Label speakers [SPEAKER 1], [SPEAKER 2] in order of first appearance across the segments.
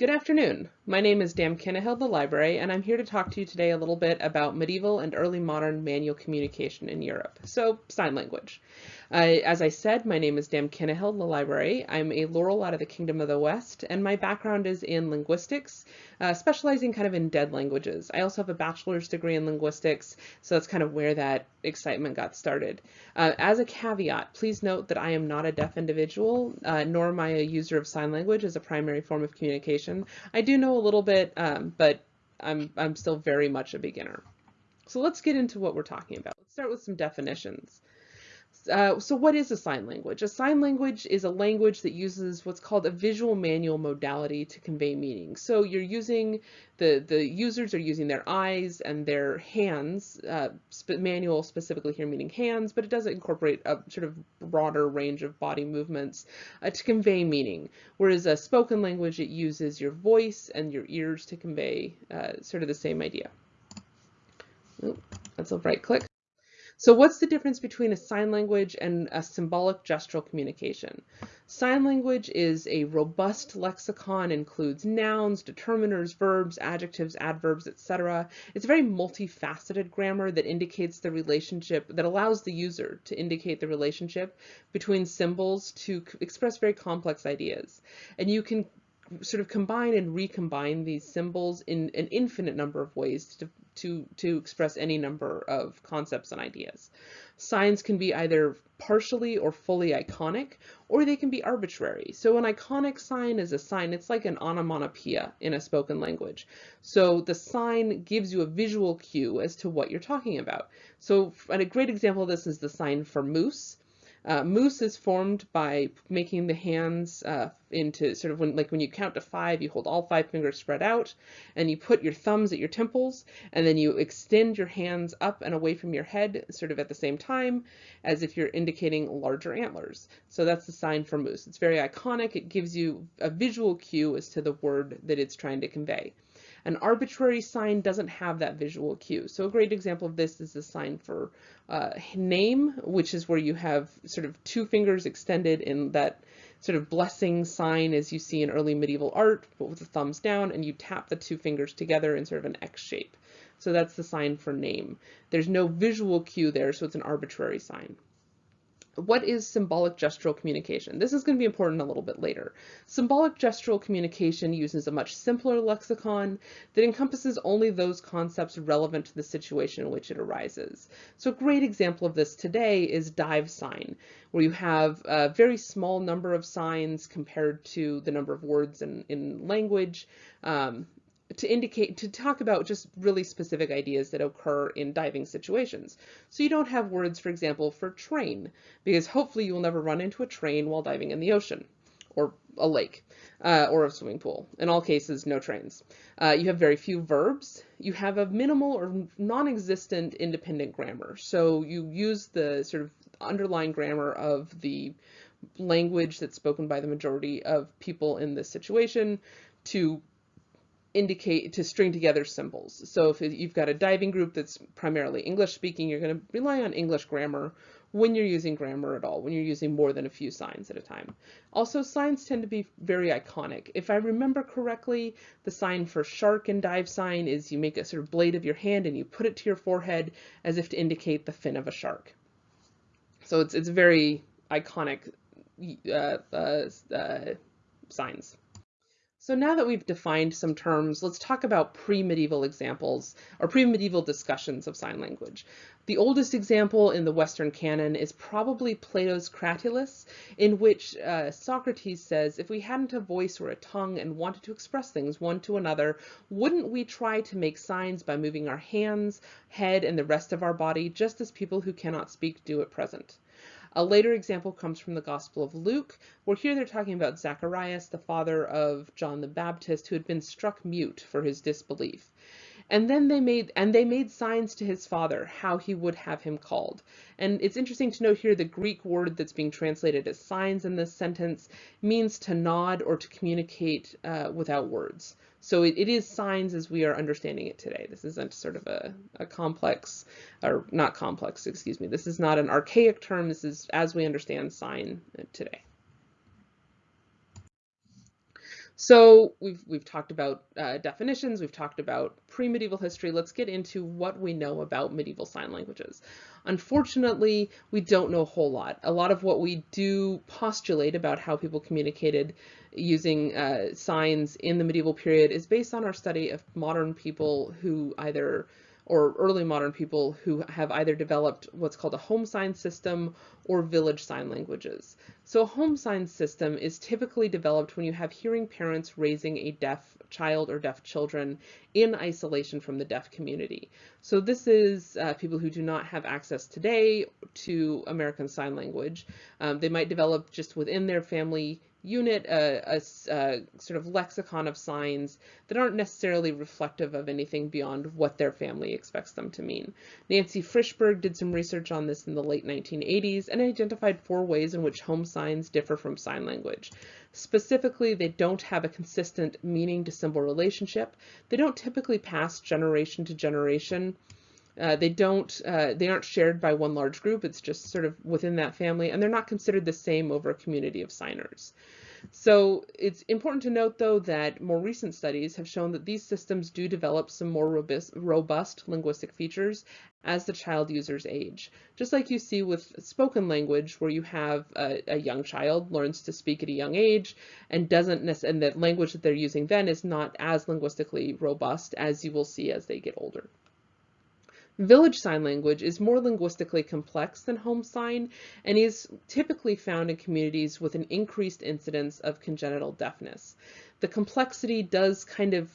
[SPEAKER 1] Good afternoon. My name is Dan Kinnahill, the library, and I'm here to talk to you today a little bit about medieval and early modern manual communication in Europe, so sign language. Uh, as I said, my name is Dan Kinnahill, the library. I'm a Laurel out of the Kingdom of the West, and my background is in linguistics, uh, specializing kind of in dead languages. I also have a bachelor's degree in linguistics, so that's kind of where that excitement got started. Uh, as a caveat, please note that I am not a deaf individual, uh, nor am I a user of sign language as a primary form of communication. I do know a little bit, um, but I'm, I'm still very much a beginner. So let's get into what we're talking about. Let's start with some definitions. Uh, so what is a sign language? A sign language is a language that uses what's called a visual manual modality to convey meaning. So you're using, the, the users are using their eyes and their hands, uh, sp manual specifically here meaning hands, but it does incorporate a sort of broader range of body movements uh, to convey meaning. Whereas a spoken language, it uses your voice and your ears to convey uh, sort of the same idea. that's a right click. So what's the difference between a sign language and a symbolic gestural communication? Sign language is a robust lexicon, includes nouns, determiners, verbs, adjectives, adverbs, etc. It's a very multifaceted grammar that indicates the relationship, that allows the user to indicate the relationship between symbols to express very complex ideas. And you can sort of combine and recombine these symbols in an infinite number of ways to, to, to express any number of concepts and ideas. Signs can be either partially or fully iconic, or they can be arbitrary. So an iconic sign is a sign, it's like an onomatopoeia in a spoken language. So the sign gives you a visual cue as to what you're talking about. So and a great example of this is the sign for moose. Uh, moose is formed by making the hands uh, into sort of when, like when you count to five, you hold all five fingers spread out and you put your thumbs at your temples and then you extend your hands up and away from your head sort of at the same time as if you're indicating larger antlers. So that's the sign for moose. It's very iconic. It gives you a visual cue as to the word that it's trying to convey. An arbitrary sign doesn't have that visual cue. So a great example of this is the sign for uh, name, which is where you have sort of two fingers extended in that sort of blessing sign as you see in early medieval art, but with the thumbs down, and you tap the two fingers together in sort of an X shape. So that's the sign for name. There's no visual cue there, so it's an arbitrary sign what is symbolic gestural communication? This is going to be important a little bit later. Symbolic gestural communication uses a much simpler lexicon that encompasses only those concepts relevant to the situation in which it arises. So a great example of this today is dive sign, where you have a very small number of signs compared to the number of words in, in language. Um, to indicate, to talk about just really specific ideas that occur in diving situations. So you don't have words, for example, for train, because hopefully you will never run into a train while diving in the ocean or a lake uh, or a swimming pool. In all cases, no trains. Uh, you have very few verbs. You have a minimal or non-existent independent grammar. So you use the sort of underlying grammar of the language that's spoken by the majority of people in this situation to indicate to string together symbols. So if you've got a diving group that's primarily English speaking, you're going to rely on English grammar when you're using grammar at all, when you're using more than a few signs at a time. Also, signs tend to be very iconic. If I remember correctly, the sign for shark and dive sign is you make a sort of blade of your hand and you put it to your forehead as if to indicate the fin of a shark. So it's, it's very iconic uh, uh, uh, signs. So now that we've defined some terms, let's talk about pre-medieval examples or pre-medieval discussions of sign language. The oldest example in the Western canon is probably Plato's Cratylus, in which uh, Socrates says, if we hadn't a voice or a tongue and wanted to express things one to another, wouldn't we try to make signs by moving our hands, head, and the rest of our body, just as people who cannot speak do at present? A later example comes from the Gospel of Luke, where here they're talking about Zacharias, the father of John the Baptist, who had been struck mute for his disbelief. And then they made and they made signs to his father how he would have him called. And it's interesting to note here the Greek word that's being translated as signs in this sentence means to nod or to communicate uh, without words. So it, it is signs as we are understanding it today. This isn't sort of a, a complex, or not complex, excuse me. This is not an archaic term. This is as we understand sign today. So we've, we've talked about uh, definitions, we've talked about pre-medieval history. Let's get into what we know about medieval sign languages. Unfortunately, we don't know a whole lot. A lot of what we do postulate about how people communicated using uh, signs in the medieval period is based on our study of modern people who either or early modern people who have either developed what's called a home sign system or village sign languages. So a home sign system is typically developed when you have hearing parents raising a deaf child or deaf children in isolation from the deaf community. So this is uh, people who do not have access today to American Sign Language. Um, they might develop just within their family unit a, a, a, sort of lexicon of signs that aren't necessarily reflective of anything beyond what their family expects them to mean. Nancy Frishberg did some research on this in the late 1980s and identified four ways in which home signs differ from sign language. Specifically, they don't have a consistent meaning to symbol relationship. They don't typically pass generation to generation. Uh, they don't, uh, they aren't shared by one large group. It's just sort of within that family, and they're not considered the same over a community of signers. So it's important to note, though, that more recent studies have shown that these systems do develop some more robust, robust linguistic features as the child users age. Just like you see with spoken language, where you have a, a young child learns to speak at a young age and doesn't and the language that they're using then is not as linguistically robust as you will see as they get older. Village Sign Language is more linguistically complex than Home Sign and is typically found in communities with an increased incidence of congenital deafness. The complexity does kind of,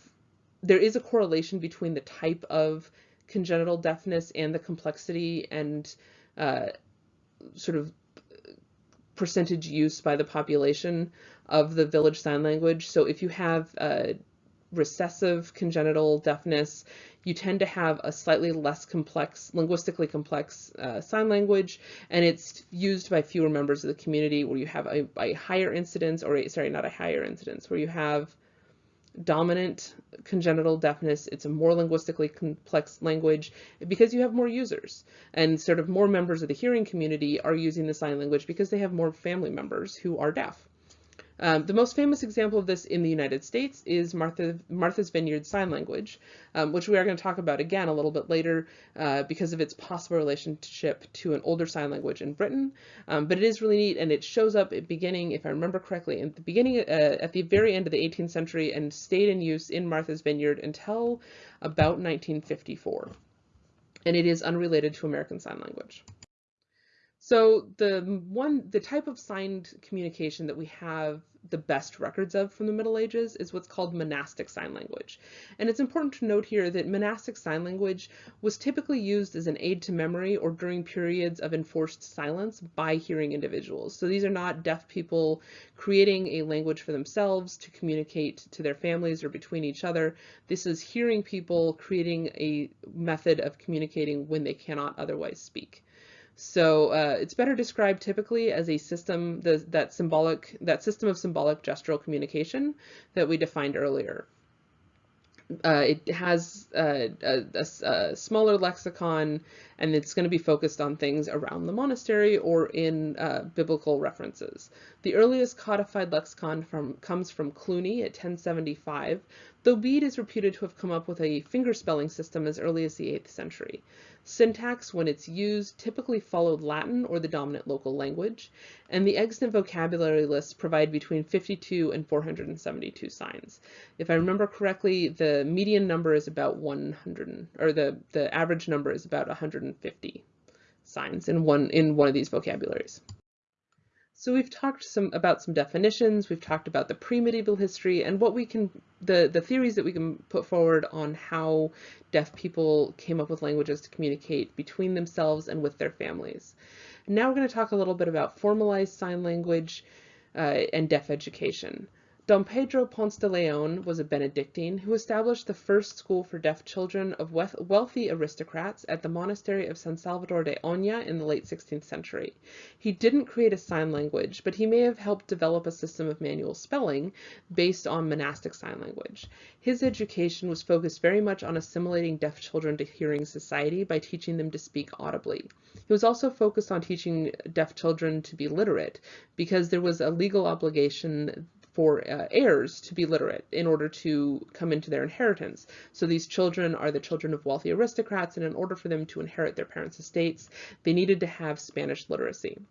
[SPEAKER 1] there is a correlation between the type of congenital deafness and the complexity and uh, sort of percentage use by the population of the village sign language. So if you have uh, recessive congenital deafness, you tend to have a slightly less complex, linguistically complex uh, sign language, and it's used by fewer members of the community where you have a, a higher incidence, or a, sorry, not a higher incidence, where you have dominant congenital deafness. It's a more linguistically complex language because you have more users and sort of more members of the hearing community are using the sign language because they have more family members who are deaf. Um, the most famous example of this in the United States is Martha, Martha's Vineyard Sign Language, um, which we are going to talk about again a little bit later uh, because of its possible relationship to an older sign language in Britain. Um, but it is really neat and it shows up at beginning, if I remember correctly, at the beginning, uh, at the very end of the 18th century and stayed in use in Martha's Vineyard until about 1954. And it is unrelated to American Sign Language. So the one, the type of signed communication that we have the best records of from the Middle Ages is what's called monastic sign language. And it's important to note here that monastic sign language was typically used as an aid to memory or during periods of enforced silence by hearing individuals. So these are not deaf people creating a language for themselves to communicate to their families or between each other. This is hearing people creating a method of communicating when they cannot otherwise speak. So uh, it's better described typically as a system, the, that symbolic, that system of symbolic gestural communication that we defined earlier. Uh, it has uh, a, a, a, smaller lexicon and it's going to be focused on things around the monastery or in uh, biblical references. The earliest codified lexicon from, comes from Cluny at 1075, though Bede is reputed to have come up with a fingerspelling system as early as the 8th century. Syntax, when it's used, typically followed Latin or the dominant local language, and the extant vocabulary lists provide between 52 and 472 signs. If I remember correctly, the median number is about 100, or the, the average number is about 150 signs in one in one of these vocabularies. So we've talked some about some definitions, we've talked about the pre-medieval history and what we can, the, the theories that we can put forward on how deaf people came up with languages to communicate between themselves and with their families. Now we're going to talk a little bit about formalized sign language uh, and deaf education. Dom Pedro Ponce de Leon was a Benedictine who established the first school for deaf children of wealthy aristocrats at the monastery of San Salvador de Oña in the late 16th century. He didn't create a sign language, but he may have helped develop a system of manual spelling based on monastic sign language. His education was focused very much on assimilating deaf children to hearing society by teaching them to speak audibly. He was also focused on teaching deaf children to be literate because there was a legal obligation for uh, heirs to be literate in order to come into their inheritance. So these children are the children of wealthy aristocrats, and in order for them to inherit their parents' estates, they needed to have Spanish literacy.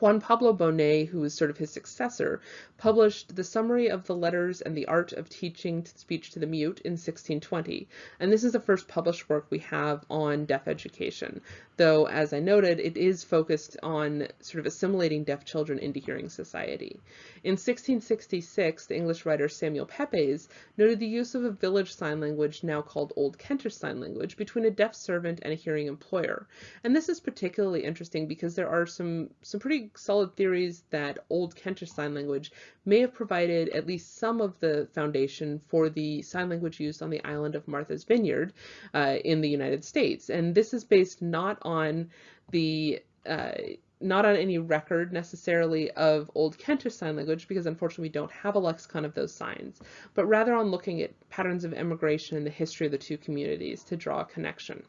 [SPEAKER 1] Juan Pablo Bonet, who was sort of his successor, published the Summary of the Letters and the Art of Teaching Speech to the Mute in 1620, and this is the first published work we have on deaf education, though, as I noted, it is focused on sort of assimilating deaf children into hearing society. In 1666, the English writer Samuel Pepys noted the use of a village sign language, now called Old Kentish Sign Language, between a deaf servant and a hearing employer. And this is particularly interesting because there are some, some pretty solid theories that Old Kentish Sign Language may have provided at least some of the foundation for the sign language used on the island of Martha's Vineyard uh, in the United States. And this is based not on the uh, not on any record necessarily of Old Kentish Sign Language, because unfortunately we don't have a lexicon of those signs, but rather on looking at patterns of immigration and the history of the two communities to draw a connection.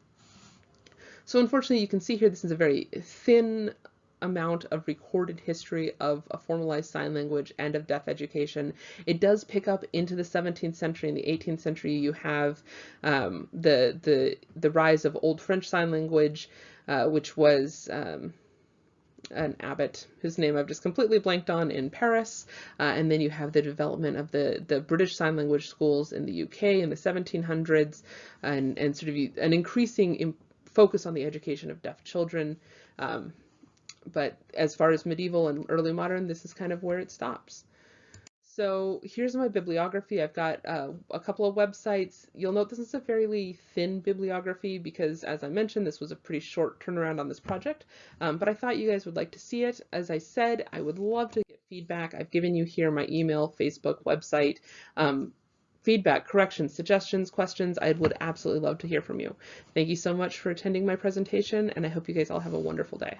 [SPEAKER 1] So unfortunately you can see here this is a very thin amount of recorded history of a formalized sign language and of deaf education. It does pick up into the 17th century and the 18th century. You have um, the the the rise of Old French Sign Language, uh, which was um, an abbot whose name I've just completely blanked on in Paris, uh, and then you have the development of the the British Sign Language schools in the UK in the 1700s, and and sort of an increasing focus on the education of deaf children. Um, but as far as medieval and early modern, this is kind of where it stops. So here's my bibliography. I've got uh, a couple of websites. You'll note this is a fairly thin bibliography because, as I mentioned, this was a pretty short turnaround on this project, um, but I thought you guys would like to see it. As I said, I would love to get feedback. I've given you here my email, Facebook, website. Um, feedback, corrections, suggestions, questions, I would absolutely love to hear from you. Thank you so much for attending my presentation, and I hope you guys all have a wonderful day.